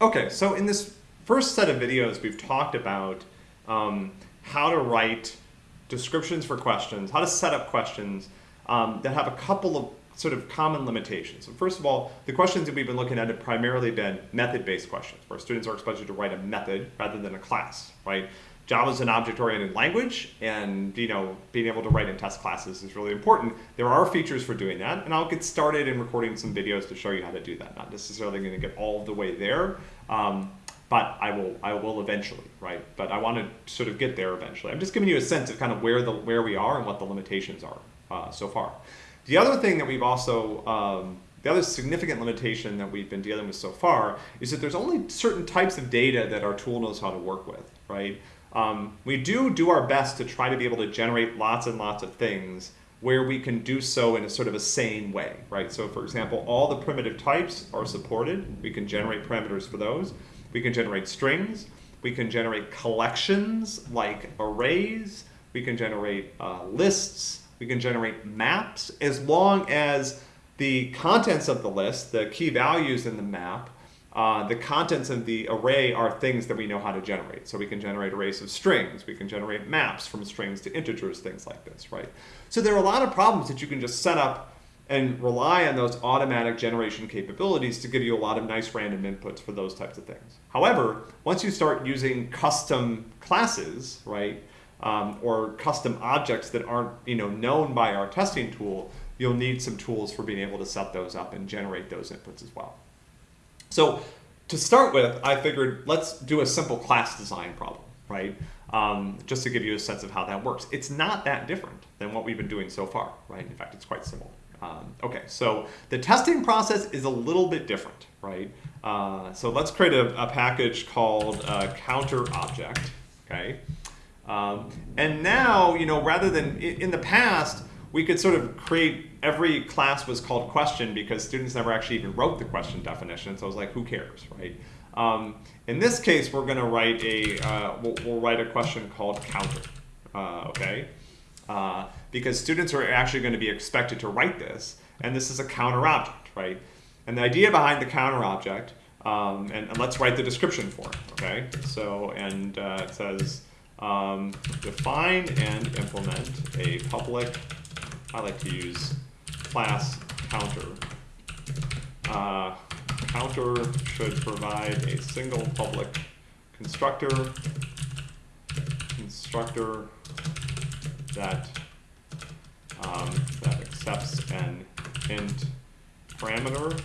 Okay, so in this first set of videos, we've talked about um, how to write descriptions for questions, how to set up questions um, that have a couple of sort of common limitations. So first of all, the questions that we've been looking at have primarily been method-based questions, where students are expected to write a method rather than a class, right? Java is an object-oriented language, and you know, being able to write in test classes is really important. There are features for doing that, and I'll get started in recording some videos to show you how to do that. Not necessarily going to get all the way there, um, but I will. I will eventually, right? But I want to sort of get there eventually. I'm just giving you a sense of kind of where the where we are and what the limitations are uh, so far. The other thing that we've also um, the other significant limitation that we've been dealing with so far is that there's only certain types of data that our tool knows how to work with, right? Um, we do do our best to try to be able to generate lots and lots of things where we can do so in a sort of a sane way, right? So for example, all the primitive types are supported. We can generate parameters for those. We can generate strings. We can generate collections like arrays. We can generate uh, lists. We can generate maps as long as the contents of the list, the key values in the map, uh, the contents of the array are things that we know how to generate. So we can generate arrays of strings, we can generate maps from strings to integers, things like this, right? So there are a lot of problems that you can just set up and rely on those automatic generation capabilities to give you a lot of nice random inputs for those types of things. However, once you start using custom classes, right, um, or custom objects that aren't you know known by our testing tool, you'll need some tools for being able to set those up and generate those inputs as well. So to start with, I figured let's do a simple class design problem, right? Um, just to give you a sense of how that works. It's not that different than what we've been doing so far, right? In fact, it's quite similar. Um, okay, so the testing process is a little bit different, right? Uh, so let's create a, a package called counter object, okay? Um, and now, you know, rather than in the past, we could sort of create every class was called question because students never actually even wrote the question definition. So I was like, who cares, right? Um, in this case, we're going to write a uh, we'll, we'll, write a question called counter, uh, okay? Uh, because students are actually going to be expected to write this, and this is a counter object, right? And the idea behind the counter object, um, and, and, let's write the description for it, okay? So, and uh, it says um, define and implement a public I like to use class counter. Uh, counter should provide a single public constructor, constructor that um, that accepts an int parameter.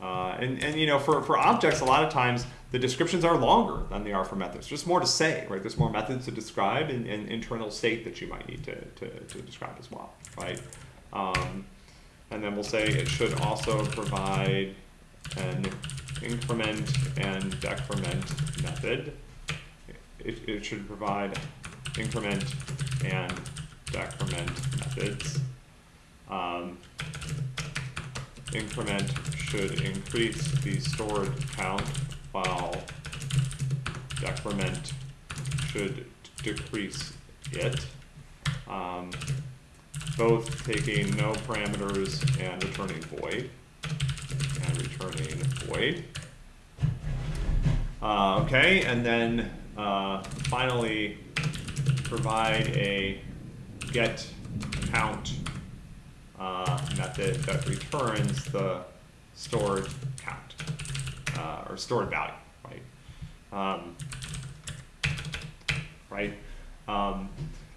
Uh, and, and you know, for, for objects, a lot of times the descriptions are longer than they are for methods. There's more to say, right? There's more methods to describe and, and internal state that you might need to, to, to describe as well, right? Um, and then we'll say it should also provide an increment and decrement method. It, it should provide increment and decrement methods. Um, increment should increase the stored count while decrement should decrease it. Um, both taking no parameters and returning void and returning void. Uh, okay, and then uh, finally provide a get count uh, method that returns the stored count uh, or stored value, right? Um, right? Um,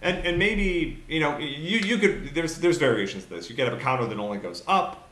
and, and maybe, you know, you, you could, there's, there's variations to this. You could have a counter that only goes up,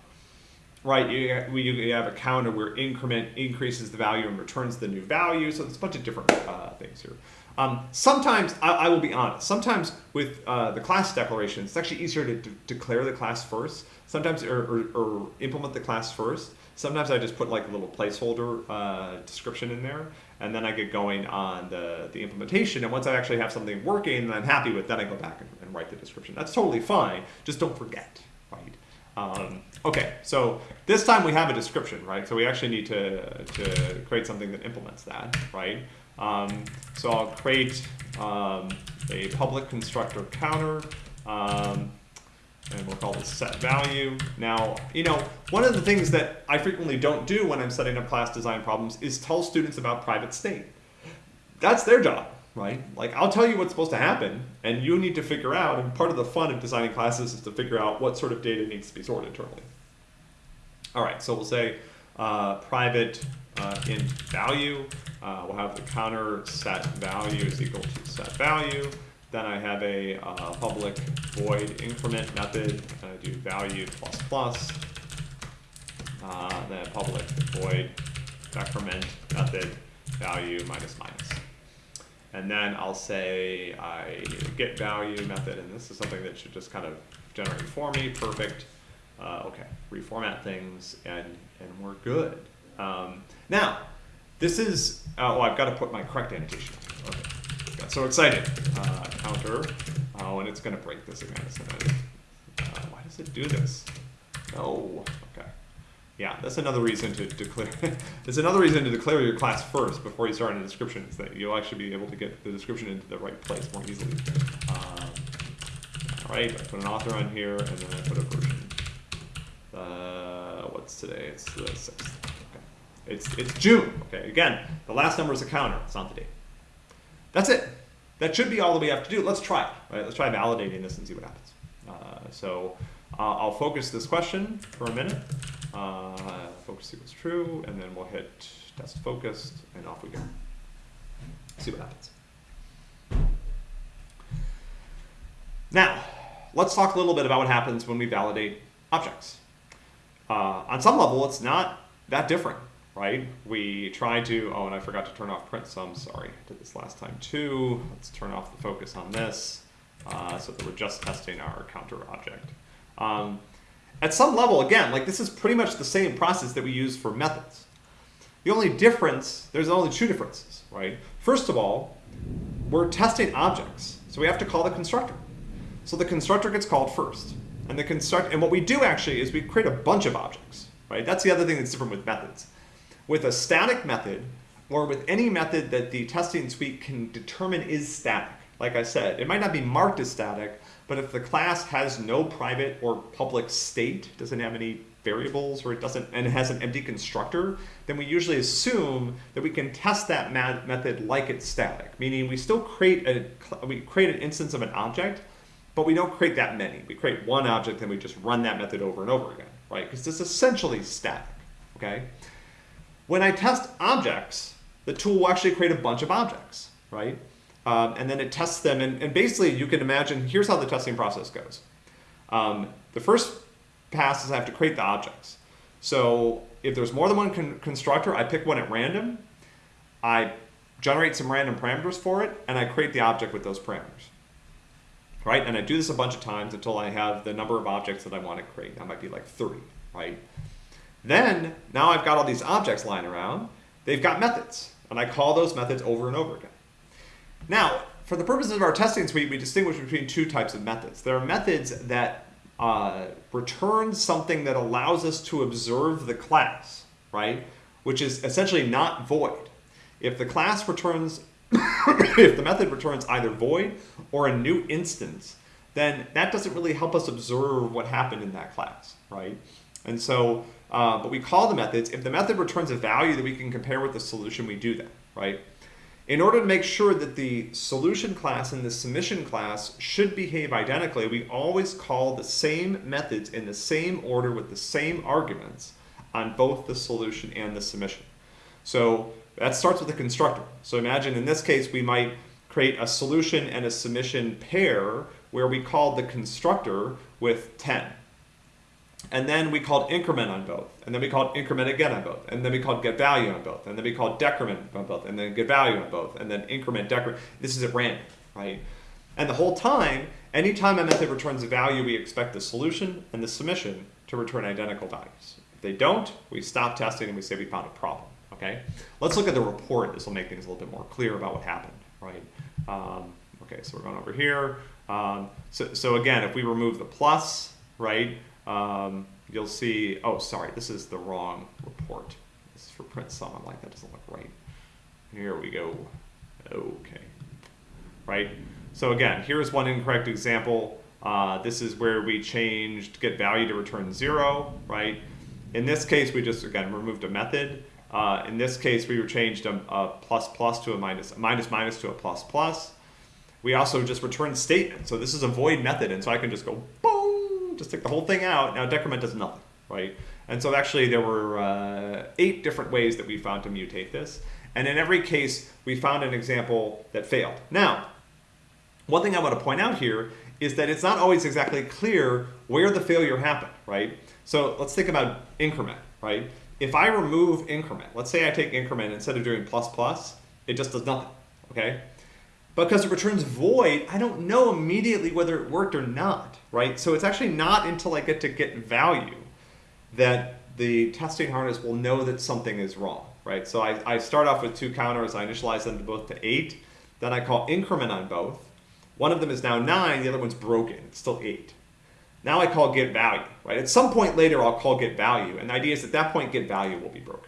right? You, you have a counter where increment increases the value and returns the new value. So there's a bunch of different uh, things here. Um, sometimes, I, I, will be honest, sometimes with uh, the class declaration, it's actually easier to declare the class first, sometimes, or, or, or, implement the class first. Sometimes I just put like a little placeholder uh, description in there, and then I get going on the, the implementation. And once I actually have something working that I'm happy with, then I go back and, and write the description. That's totally fine, just don't forget, right? Um, okay, so this time we have a description, right? So we actually need to, to create something that implements that, right? Um, so I'll create um, a public constructor counter. And we'll call this set value. Now, you know, one of the things that I frequently don't do when I'm setting up class design problems is tell students about private state. That's their job, right? Like I'll tell you what's supposed to happen and you need to figure out, and part of the fun of designing classes is to figure out what sort of data needs to be stored internally. All right, so we'll say uh, private uh, int value. Uh, we'll have the counter set value is equal to set value. Then I have a uh, public void increment method, and I do value plus plus. Uh, then public void decrement method value minus minus. And then I'll say I get value method, and this is something that should just kind of generate for me, perfect. Uh, okay, reformat things, and, and we're good. Um, now, this is, uh, oh, I've got to put my correct annotation. So excited. Uh, counter, oh, and it's going to break this again. Uh, why does it do this? No, okay. Yeah, that's another reason to declare. There's another reason to declare your class first before you start on the description, is that you'll actually be able to get the description into the right place more easily. Um, all right, I put an author on here, and then I put a version. Uh, what's today? It's the sixth. Okay. It's it's June. Okay. Again, the last number is a counter. It's not the date. That's it. That should be all that we have to do. Let's try it. Right? Let's try validating this and see what happens. Uh, so uh, I'll focus this question for a minute. Uh, focus equals true, and then we'll hit test focused, and off we go. See what happens. Now, let's talk a little bit about what happens when we validate objects. Uh, on some level, it's not that different, right? We try to, oh, and I forgot to turn off print sum, sorry, I did this last time too. Let's turn off the focus on this uh, so that we're just testing our counter object. Um, at some level, again, like this is pretty much the same process that we use for methods. The only difference, there's only two differences, right? First of all, we're testing objects, so we have to call the constructor. So the constructor gets called first. And the construct and what we do actually is we create a bunch of objects, right? That's the other thing that's different with methods. With a static method, or with any method that the testing suite can determine is static, like I said, it might not be marked as static, but if the class has no private or public state, doesn't have any variables, or it doesn't, and it has an empty constructor, then we usually assume that we can test that method like it's static, meaning we still create a, we create an instance of an object, but we don't create that many. We create one object and we just run that method over and over again, right? Because it's essentially static, okay? When I test objects, the tool will actually create a bunch of objects, right? Um, and then it tests them, and, and, basically you can imagine, here's how the testing process goes. Um, the first pass is I have to create the objects. So if there's more than one con constructor, I pick one at random, I generate some random parameters for it, and I create the object with those parameters right? And I do this a bunch of times until I have the number of objects that I want to create. That might be like 30, right? Then, now I've got all these objects lying around. They've got methods, and I call those methods over and over again. Now, for the purposes of our testing suite, we distinguish between two types of methods. There are methods that uh, return something that allows us to observe the class, right? Which is essentially not void. If the class returns if the method returns either void or a new instance, then that doesn't really help us observe what happened in that class, right? And so, uh, but we call the methods, if the method returns a value that we can compare with the solution, we do that, right? In order to make sure that the solution class and the submission class should behave identically, we always call the same methods in the same order with the same arguments on both the solution and the submission. So that starts with the constructor. So imagine in this case, we might create a solution and a submission pair where we call the constructor with 10. And then we called increment on both. And then we called increment again on both. And then we called get value on both. And then we called decrement on both. And then get value on both. And then increment, decrement. This is at random, right? And the whole time, anytime a method returns a value, we expect the solution and the submission to return identical values. If they don't, we stop testing and we say we found a problem okay? Let's look at the report. This will make things a little bit more clear about what happened, right? Um, okay, so we're going over here. Um, so, so again, if we remove the plus, right, um, you'll see, oh, sorry, this is the wrong report. This is for print sum. I'm like, that doesn't look right. Here we go. Okay, right? So again, here's one incorrect example. Uh, this is where we changed get value to return zero, right? In this case, we just, again, removed a method. Uh, in this case, we changed a, a plus plus to a minus, a minus minus to a plus plus. We also just returned statement. So this is a void method, and so I can just go boom, just take the whole thing out. Now decrement does nothing, right? And so actually there were uh, eight different ways that we found to mutate this. And in every case, we found an example that failed. Now, one thing I want to point out here is that it's not always exactly clear where the failure happened, right? So let's think about increment, right? If I remove increment, let's say I take increment instead of doing plus plus, it just does nothing, okay? Because it returns void, I don't know immediately whether it worked or not, right? So it's actually not until I get to get value that the testing harness will know that something is wrong, right? So I, I start off with two counters, I initialize them to both to eight, then I call increment on both. One of them is now nine, the other one's broken, it's still eight. Now I call get value, right? At some point later, I'll call get value, and the idea is at that point, get value will be broken?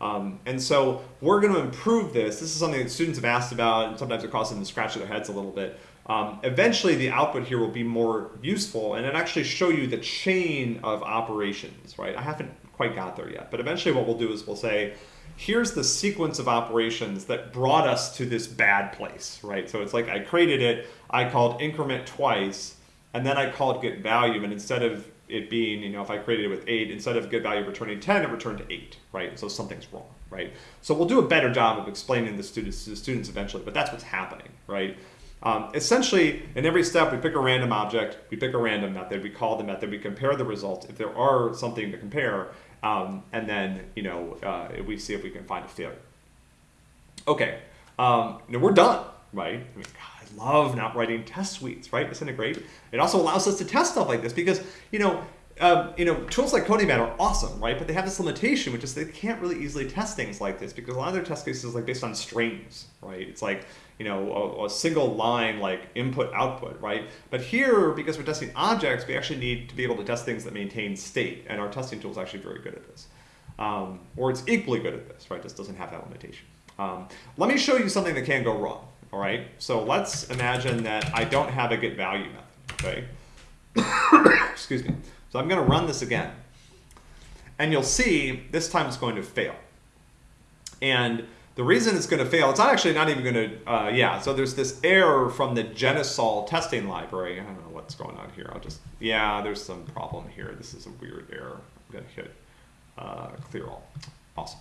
Um, and so we're going to improve this. This is something that students have asked about, and sometimes it causes them to scratch their heads a little bit. Um, eventually, the output here will be more useful, and it actually show you the chain of operations, right? I haven't quite got there yet, but eventually what we'll do is we'll say, here's the sequence of operations that brought us to this bad place, right? So it's like I created it, I called increment twice, and then I called get value, and instead of it being, you know, if I created it with 8, instead of get value returning 10, it returned 8, right? So something's wrong, right? So we'll do a better job of explaining the students to the students eventually, but that's what's happening, right? Um, essentially, in every step, we pick a random object, we pick a random method, we call the method, we compare the results. If there are something to compare, um, and then, you know, uh, we see if we can find a failure. Okay, um, now we're done, right? I mean, love not writing test suites, right? Isn't it great? It also allows us to test stuff like this because, you know, um, you know, tools like CodingMan are awesome, right? But they have this limitation, which is they can't really easily test things like this because a lot of their test cases like based on strings, right? It's like, you know, a, a, single line like input output, right? But here, because we're testing objects, we actually need to be able to test things that maintain state, and our testing tool is actually very good at this. Um, or it's equally good at this, right? This doesn't have that limitation. Um, let me show you something that can go wrong, all right? So let's imagine that I don't have a get value method, okay? Excuse me. So I'm going to run this again. And you'll see this time it's going to fail. And the reason it's going to fail, it's not actually not even going to, uh, yeah, so there's this error from the Jenisol testing library. I don't know what's going on here. I'll just, yeah, there's some problem here. This is a weird error. I'm going to hit uh, clear all. Awesome.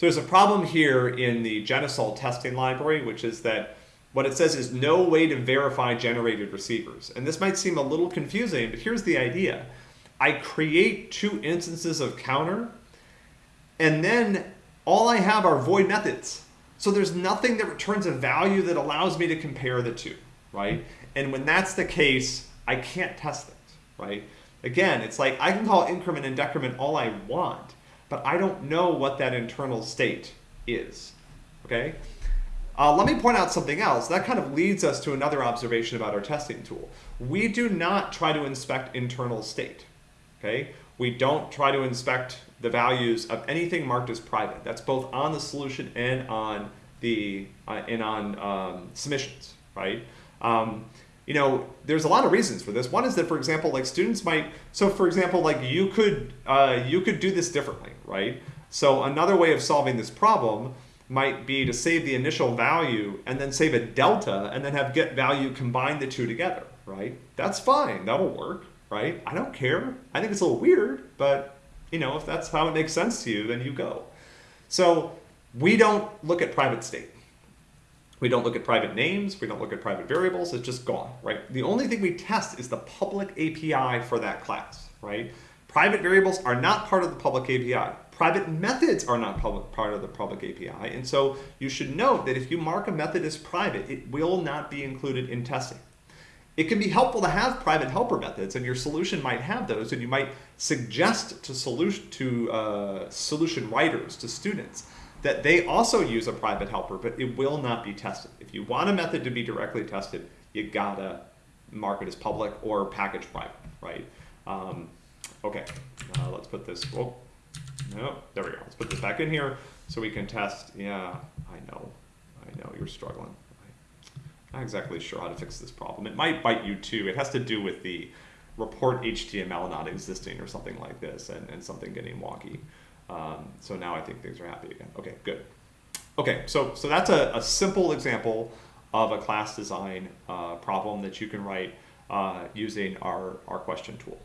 So there's a problem here in the Jenisol testing library, which is that what it says is no way to verify generated receivers. And this might seem a little confusing, but here's the idea. I create two instances of counter, and then all I have are void methods. So there's nothing that returns a value that allows me to compare the two, right? And when that's the case, I can't test things, right? Again, it's like I can call increment and decrement all I want, but I don't know what that internal state is, okay? Uh, let me point out something else. That kind of leads us to another observation about our testing tool. We do not try to inspect internal state, okay? We don't try to inspect the values of anything marked as private. That's both on the solution and on the uh, and on um, submissions, right? Um, you know, there's a lot of reasons for this. One is that, for example, like students might. So, for example, like you could uh, you could do this differently, right? So another way of solving this problem might be to save the initial value and then save a delta and then have get value combine the two together, right? That's fine. That'll work, right? I don't care. I think it's a little weird, but you know, if that's how it makes sense to you, then you go. So we don't look at private state. We don't look at private names. We don't look at private variables. It's just gone, right? The only thing we test is the public API for that class, right? Private variables are not part of the public API. Private methods are not public, part of the public API. And so you should note that if you mark a method as private, it will not be included in testing. It can be helpful to have private helper methods, and your solution might have those, and you might suggest to solution to uh, solution writers, to students, that they also use a private helper, but it will not be tested. If you want a method to be directly tested, you gotta mark it as public or package private, right? Um, okay, uh, let's put this. Oh, no, there we go. Let's put this back in here so we can test. Yeah, I know, I know you're struggling I'm not exactly sure how to fix this problem. It might bite you too. It has to do with the report HTML not existing or something like this and, and something getting wonky. Um, so now I think things are happy again. Okay, good. Okay, so, so that's a, a simple example of a class design uh, problem that you can write uh, using our, our question tool.